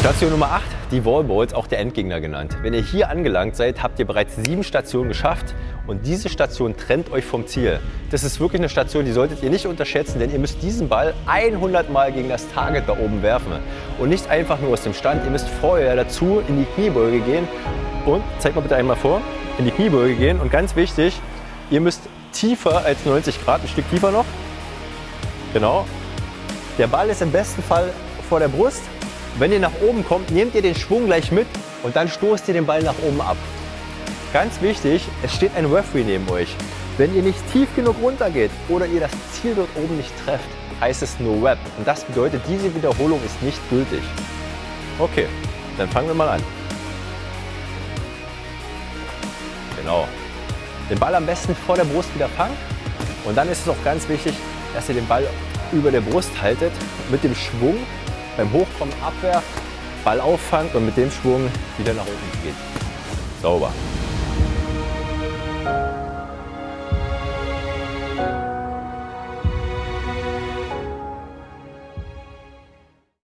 Station Nummer 8, die Wallballs, auch der Endgegner genannt. Wenn ihr hier angelangt seid, habt ihr bereits sieben Stationen geschafft und diese Station trennt euch vom Ziel. Das ist wirklich eine Station, die solltet ihr nicht unterschätzen, denn ihr müsst diesen Ball 100 Mal gegen das Target da oben werfen. Und nicht einfach nur aus dem Stand, ihr müsst vorher dazu in die Kniebeuge gehen und, zeigt mal bitte einmal vor, in die Kniebeuge gehen und ganz wichtig, ihr müsst tiefer als 90 Grad, ein Stück tiefer noch, genau. Der Ball ist im besten Fall vor der Brust wenn ihr nach oben kommt, nehmt ihr den Schwung gleich mit und dann stoßt ihr den Ball nach oben ab. Ganz wichtig, es steht ein Referee neben euch. Wenn ihr nicht tief genug runter geht oder ihr das Ziel dort oben nicht trefft, heißt es No Web. Und das bedeutet, diese Wiederholung ist nicht gültig. Okay, dann fangen wir mal an. Genau. Den Ball am besten vor der Brust wieder fangen. Und dann ist es auch ganz wichtig, dass ihr den Ball über der Brust haltet mit dem Schwung beim Hochkommen abwerft, Ball auffangt und mit dem Schwung wieder nach unten geht. Sauber.